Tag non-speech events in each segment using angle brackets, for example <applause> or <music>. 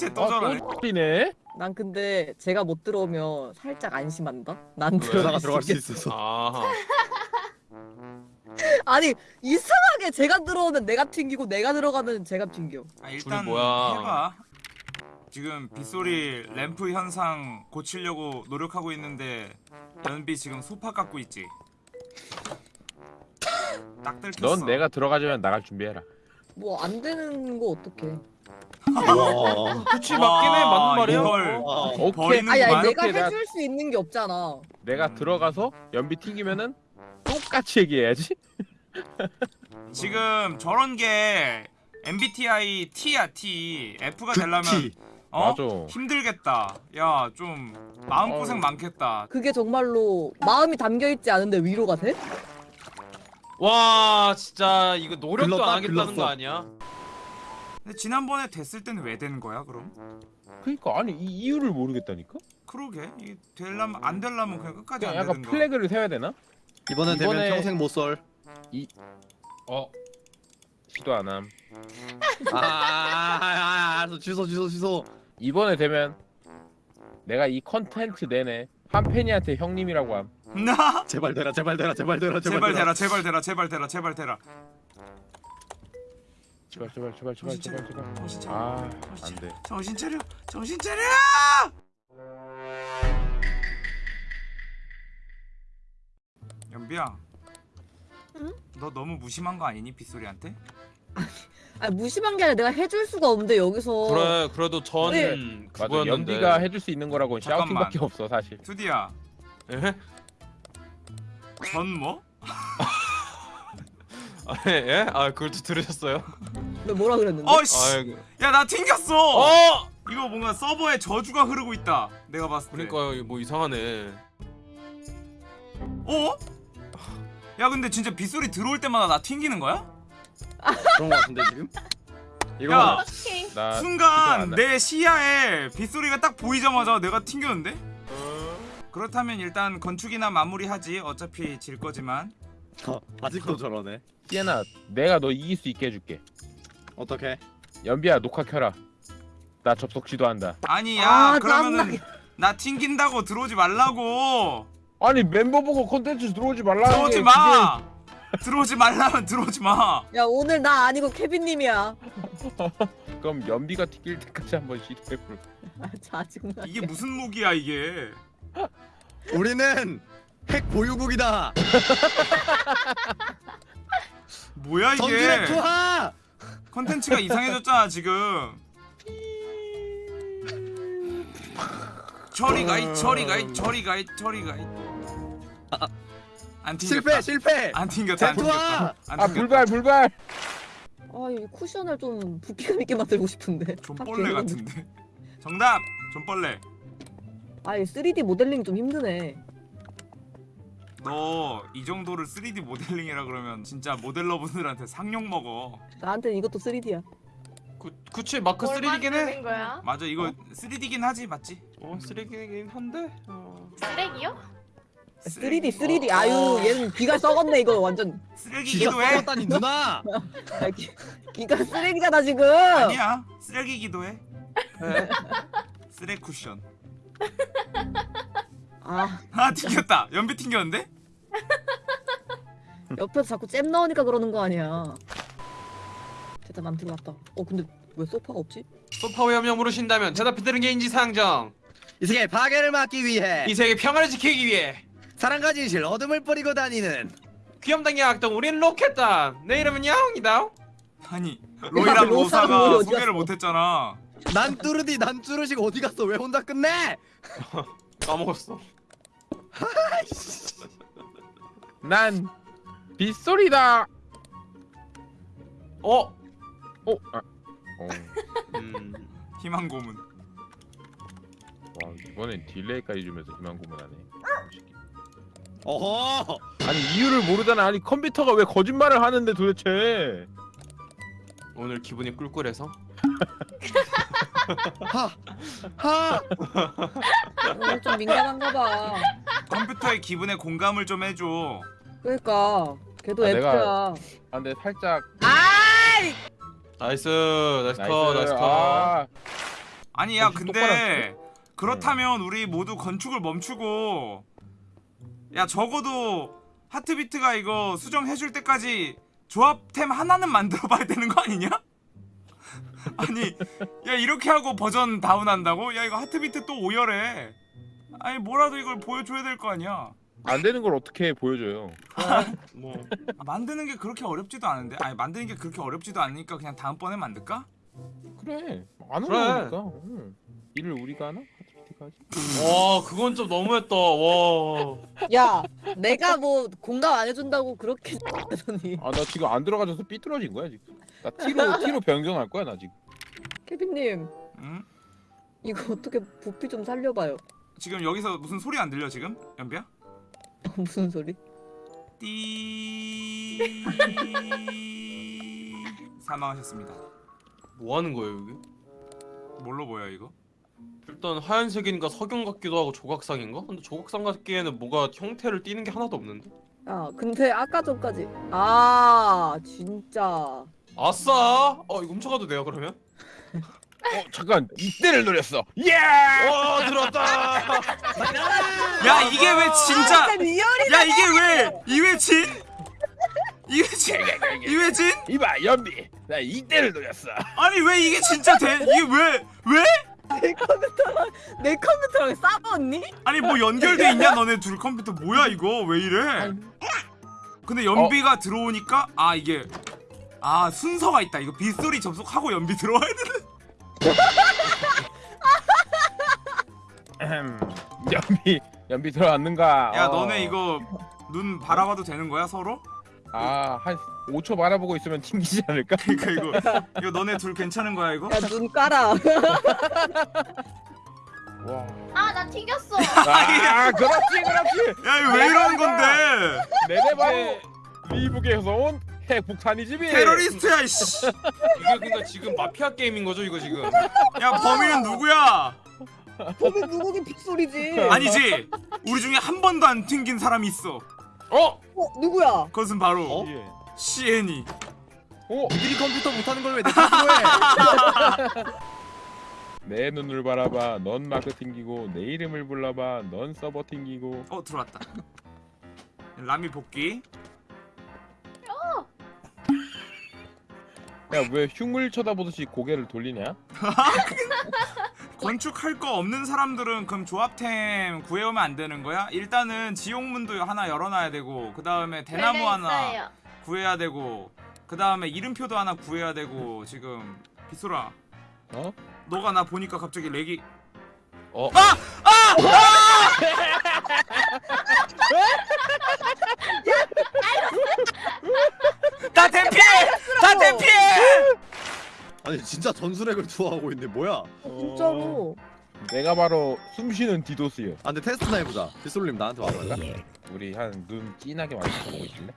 쟤또 저러네 네난 근데 제가 못 들어오면 살짝 안심한다. 난 나가 수 들어갈 수. 있어서. 아 <laughs> 아니 이상하게 제가 들어오면 내가 튕기고 내가 들어가면 제가 튕겨. 아, 일단 뭐야. 해봐 지금 빗소리 램프 현상 고치려고 노력하고 있는데 연비 지금 소파 깎고 있지 딱 들켰어 넌 내가 들어가자면 나갈 준비해라. 뭐 안 되는 거 어떡해. 와. 그치 맞긴 해 맞는 말이야 이걸 어. 와. 오케이. 아니, 아니 내가 오케이, 내가- 해줄 수 있는 게 없잖아. 내가 들어가서 연비 튕기면은 똑같이 얘기해야지. <laughs> 지금 저런 게 MBTI T야 T F가 되려면 극티. 어? 맞아. 힘들겠다 야 좀 마음고생 어우. 많겠다 그게 정말로 마음이 담겨 있지 않은데 위로가 돼? 와 진짜 이거 노력도 글렀다, 안 하겠다는 글렀어. 거 아니야? 근데 지난번에 됐을 때는 왜 되는 거야 그럼? 그러니까 아니 이 이유를 모르겠다니까. 그러게 이게 되려면 안 되려면 그냥 끝까지 그냥 안 약간 되는 거 플래그를 세워야 되나? 이번엔 되면 이번에- 평생 못 썰. 어 시도 안 함. 아, 아, 아, 아, 알았어. 취소, 취소, 취소. 이번에 되면 내가 이 컨텐츠 내내 한 팬이한테 형님이라고 함. 나 제발 되라, 제발 되라, 제발 되라, 제발 되라 제발 되라 제발 되라 제발 되라 제발 제발 제발 제발 제발 제발. 정신 차려 아 정신 안 돼. 정신 차려 정신 차려 연비야 응? 너 너무 무심한 거 아니니 빗소리한테? 아니 무심한 게 아니라 내가 해줄 수가 없는데 여기서. 그래 그래도 전 네. 맞아. 그거였는데 연비가 해줄 수 있는 거라고는 잠깐만. 샤우팅밖에 없어 사실. 투디야 예? 전 뭐? 아, 예? 아 그걸 또 들으셨어요? 왜 뭐라 그랬는데? 어씨 아이고 야나 튕겼어 어! 이거 뭔가 서버에 저주가 흐르고 있다 내가 봤을 때 그러니까 이거 뭐 이상하네 어? 야 근데 진짜 빗소리 들어올 때마다 나 튕기는 거야? 그런 거 같은데, 지금? 이거 야 나 순간 나- 내 시야에 빗소리가 딱 보이자마자 내가 튕겼는데? 그렇다면 일단 건축이나 마무리하지 어차피 질 거지만 어, 아직도 저러네. 시에나 내가 너 이길 수 있게 해줄게. 어떻게? 연비야 녹화 켜라. 나 접속 지도한다. 아니 야 아, 그러면은. 나 튕긴다고 들어오지 말라고 아니 멤버 보고 콘텐츠 들어오지 말라는 들어오지 게 마 들어오지 말라면 들어오지 마 야 오늘 나 아니고 케빈님이야. 그게- 그럼 연비가 튀길 때까지 한번 시도해볼. 아 짜증나. 이게 무슨 무기야 이게 우리는 핵 보유국이다. <laughs> 뭐야 이게 투하. 컨텐츠가 이상해졌잖아 지금 저리 가이 저리 가이 저리 가이 저리 가이 안 튕겼다 실패, 실패. 안 튕겼다 안 튕겼다. 안아 튕겼다 불발 불발. 아 이 쿠션을 좀 부피감 있게 만들고 싶은데. 존벌레 같은데 정답 존벌레 아 이 3D 모델링 좀 힘드네. 너 이 정도를 3D 모델링이라 그러면 진짜 모델러분들한테 상욕 먹어 나한테는 이것도 3D야. 그, 그치 마크 뭘 3D긴 해 거야? 맞아 이거 3D긴 하지 맞지? 어 3D긴 한데 어. 쓰레기요? 3D 3D 아유 얘는 귀가 썩었네 이거 완전. 쓰레기기도 해 썩었다니 누나. 아, 귀, 귀가 쓰레기잖아 지금. 아니야 쓰레기기도 해 네. 쓰레 쿠션 아 아 튕겼다 연비 튕겼는데? <laughs> 옆에서 자꾸 잼 넣으니까 그러는 거 아니야. 됐다 남 들어왔다. 어 근데 왜 소파가 없지? 소파 위험령 물으신다면 대답해 드는 게 인지상정 이 세계 파괴를 막기 위해 이 세계 평화를 지키기 위해 사랑과 진실 어둠을 뿌리고 다니는 귀염당의 악동 우린 로켓단 내 이름은 야옹이다 아니 로이랑 로사가 소개를? 못했잖아 난 뚜르디 난 쭈르식 어디 갔어? 왜 혼자 끝내? <laughs> 까먹었어 난 빗소리다. 어? 어? 아. 어. 음 희망 고문 와 이번엔 딜레이까지 주면서 희망 고문하네. 어허. 아니 이유를 모르잖아. 아니 컴퓨터가 왜 거짓말을 하는데 도대체. 오늘 기분이 꿀꿀해서 하. 하. 오늘 좀 민감한가 봐. 컴퓨터의 기분에 공감을 좀 해줘. 그러니까 걔도 아, F야. 내가- 아 근데 살짝 아이! nice. nice. 컷 nice. 컷 아, 아니 야 건축 근데 그렇다면 우리 모두 건축을 멈추고 야 적어도 하트비트가 이거 수정해줄 때까지 조합템 하나는 만들어 봐야 되는 거 아니냐? <laughs> 아니 야 이렇게 하고 버전 다운한다고? 야 이거 하트비트 또 오열해 아니 뭐라도 이걸 보여줘야 될 거 아니야 안 되는 걸 어떻게 보여줘요? 뭐 아, 만드는 게 그렇게 어렵지도 않은데 아니 만드는 게 그렇게 어렵지도 않으니까 그냥 다음번에 만들까? 그래 안 그래. 어려우니까 응. 일을 우리가 하나? 하지? 와 그건 좀 너무했다 와 야 내가 뭐 공감 안 해준다고 그렇게 하더니 아나 지금 안 들어가져서 삐뚤어진 거야 지금 나 T로 T로 변경할 거야 나 지금 케빈님 응? 이거 어떻게 부피 좀 살려봐요 지금 여기서 무슨 소리 안 들려 지금? 연비야? <laughs> 무슨 소리? 띠 <laughs> 사망하셨습니다. 뭐 하는 거예요 여기? 뭘로 보여 이거? 일단 하얀색이니까 석영 같기도 하고 조각상인가? 근데 조각상 같기에는 뭐가 형태를 띠는 게 하나도 없는데? 야 근데 아까 전까지 아 진짜 아싸! 어 이거 훔쳐가도 돼요 그러면? <laughs> 어 잠깐 이때를 노렸어 예! 와 들어왔다! 야 이게 왜 진짜? 아, 야 이게 왜 이회진? 이회진? 이회진? 이봐 연비 나 이때를 노렸어 아니 왜 이게 진짜 돼? 이게 왜 왜? 내 컴퓨터랑 내 컴퓨터랑 싸웠니? 아니 뭐 연결돼 있냐 너네 둘 컴퓨터 뭐야 이거 왜 이래? 근데 연비가 들어오니까 아 이게 아 순서가 있다 이거 빗소리 접속하고 연비 들어와야 되는 음, <laughs> 연비 연비 들어왔는가 야 어. 너네 이거 눈 바라봐도 되는 거야 서로? 아한 5초 바라보고 있으면 튕기지 않을까? <laughs> 그러니까 이거 이거 너네 둘 괜찮은 거야 이거? 야 눈 깔아 <laughs> 와. 아나 튕겼어. 아 그렇지 그렇지 야 이거 왜 이러는 건데? 내내 바로 리북에서 온 핵폭탄이지비 테러리스트야 씨. 이게 그러니까 지금 마피아 게임인 거죠 이거 지금? 야 범인은 누구야? 범인 누구긴 빅소리지 아니지. 우리 중에 한 번도 안 튕긴 사람이 있어. 어? 어 누구야? 그것은 바로 어? 예. 시엔이. 오! 니들이 컴퓨터 못하는 걸 왜 내 탓으로 해? 내 눈을 바라봐 넌 마크 튕기고 내 이름을 불러봐 넌 서버 튕기고 어 들어왔다. 라미 복귀. 야왜 흉을 쳐다보듯이 고개를 돌리냐? <laughs> 건축할 거 없는 사람들은 그럼 조합템 구해오면 안 되는 거야? 일단은 지옥문도 하나 열어놔야 되고 그 다음에 대나무 하나. 구해야 되고 그 다음에 이름표도 하나 구해야 되고 지금 빗소라 어? 너가 나 보니까 갑자기 렉이 어? 아! 아! <laughs> <laughs> 아! 다 대피해! 다 대피해! <laughs> 아니 진짜 전술핵을 투하하고 있네 뭐야? 아 진짜로 내가 바로 숨쉬는 디도스요 근데 테스트나 해보자. 빗솔님 나한테 와봐. 우리 한 눈 진하게 마주쳐보고 있을래?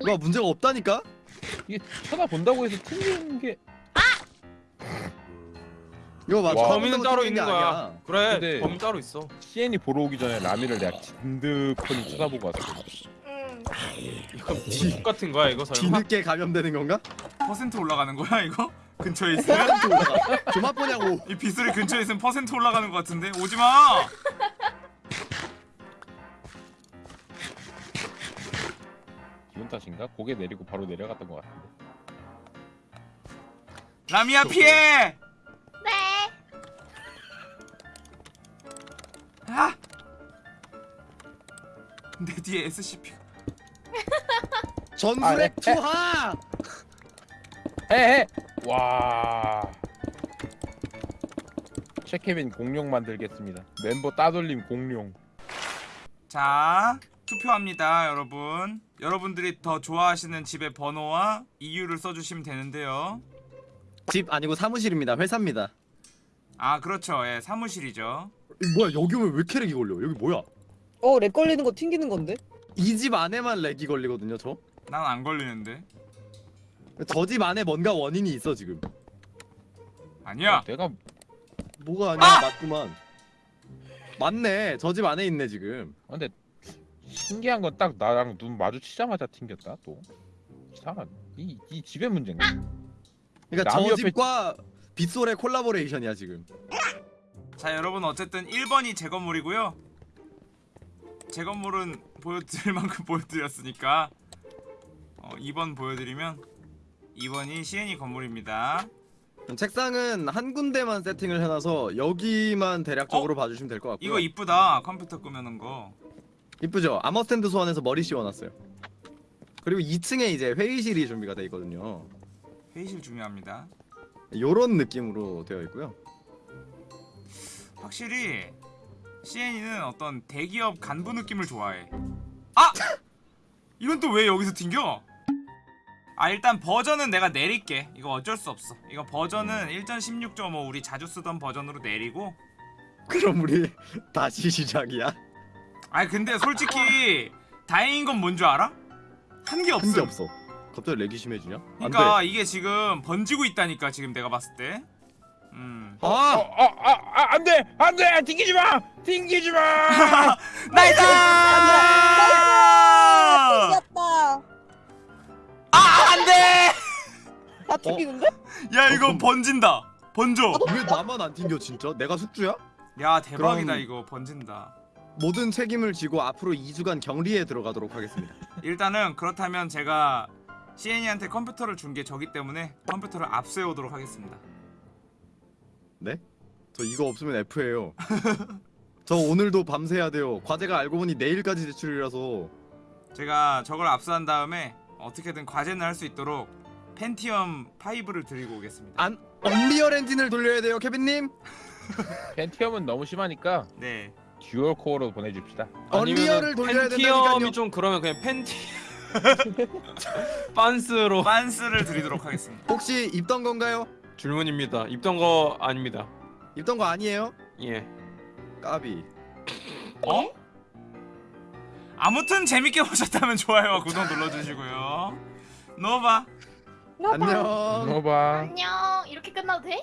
이거 문제가 없다니까? 이게 쳐다본다고 해서 튕기는 게 이거 봐. 와. 범인은 따로 있는 거야 아니야. 그래 범인 따로 있어 CN이 보러 오기 전에 라미를 내가 진득하니 쳐다보고 왔어 응. 이거 지 같은 거야 이거 설마? 뒤늦게 감염되는 건가? 퍼센트 올라가는 거야 이거? <laughs> 근처에 있으면? 좀 아프냐고. 이 빗소리 근처에 있으면 퍼센트 올라가는 것 같은데 오지마! <laughs> 기분 탓인가? 고개 내리고 바로 내려갔던 것 같은데 라미야 피해! 네. 아! 내 뒤에 SCP 전술핵 아. 투하. 헤헤! 와 최케빈 공룡 만들겠습니다 멤버 따돌림 공룡 자 투표합니다 여러분 여러분들이 더 좋아하시는 집의 번호와 이유를 써주시면 되는데요 집 아니고 사무실입니다. 회사입니다. 아 그렇죠 예 사무실이죠 이 뭐야 여기 오면 왜 이렇게 lag이 걸려? 여기 뭐야? 어 lag 걸리는 거 튕기는 건데? 이 집 안에만 lag이 걸리거든요 저. 난 안 걸리는데 저 집 안에 뭔가 원인이 있어 지금. 아니야 내가 뭐가 아니야 맞구만. 맞네. 저 집 안에 있네 지금. 아, 근데 신기한 건 딱 나랑 눈 마주치자마자 튕겼다 또 이상한 이, 이 집의 문제인가? 그러니까 남이 저 옆에- 집과 빗솔의 콜라보레이션이야 지금. 자 여러분 어쨌든 1번이 제 건물이고요 제 건물은 보여드릴 만큼 보여드렸으니까 어, 2번 보여드리면 2번이 CN이 건물입니다 책상은 한 군데만 세팅을 해놔서 여기만 대략적으로 봐주시면 될 것 같고요. 이거 이쁘다 컴퓨터 끄면은 거 이쁘죠? 아머스탠드 소환해서 머리 씌워놨어요. 그리고 2층에 이제 회의실이 준비가 돼 있거든요. 회의실 중요합니다 요런 느낌으로 되어 있고요. 확실히 CN이는 어떤 대기업 간부 느낌을 좋아해 아! <laughs> 이건 또 왜 여기서 튕겨? 아 일단 버전은 내가 내릴게 이거 어쩔 수 없어 이거 버전은 1.16.5 우리 자주 쓰던 버전으로 내리고 그럼 우리 <laughs> 다시 시작이야? 아니 근데 솔직히 다행인 건 뭔 줄 알아? 한게한 없어 게 없어. 갑자기 렉이 심해지냐? 안 그러니까 돼. 이게 지금 번지고 있다니까 지금 내가 봤을 때 음. 어, 아! 어, 아, 아, 안 돼, 안 돼, 튕기지 마, 튕기지 마. <laughs> nice! 튕겼 다 튕기는데? 야 이거 번진다 번져 왜 나만 안 튕겨 진짜? 내가 숙주야? 야 대박이다 그럼- 이거 번진다 모든 책임을 지고 앞으로 2주간 격리에 들어가도록 하겠습니다. 일단은 그렇다면 제가 CN이한테 컴퓨터를 준 게 저기 때문에 컴퓨터를 앞세우도록 하겠습니다 네? 저 이거 없으면 F예요. <laughs> 저 오늘도 밤새야 돼요. 과제가 알고 보니 내일까지 제출이라서 제가 저걸 압수한 다음에 어떻게든 과제는 할 수 있도록 Pentium 5를 드리고 오겠습니다 안 Unreal 엔진을 돌려야 돼요, 케빈님. <laughs> Pentium은 너무 심하니까 네 dual core로 보내줍시다. Unreal을 돌려야 Pentium이 된다니까요. 좀 그러면 그냥 펜티 빤스로 빤스를 드리도록 하겠습니다 혹시 입던 건가요? 질문입니다. 입던 거 아닙니다. 입던 거 아니에요? 예. 까비. 어? 아무튼 재밌게 보셨다면 좋아요와 구독 눌러주시고요 노바 안녕. 넣어봐. 안녕. 이렇게 끝나도 돼?